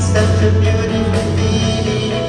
Such a beautiful feeling,